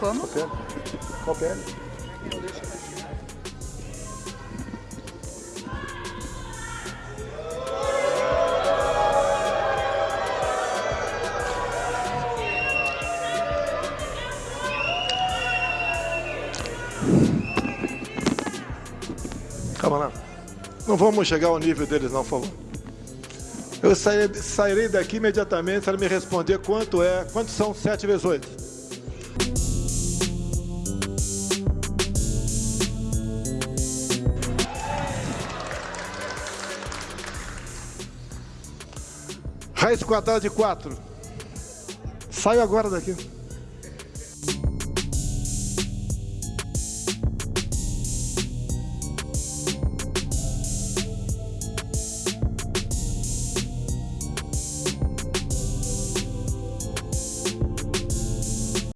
Como? Qual pele? Qual pele? Calma lá. Não vamos chegar ao nível deles, não, por favor. Eu sairei, sairei daqui imediatamente se ela me responder quanto é, quantos são 7 vezes 8. Raiz quadrada de 4. Saio agora daqui.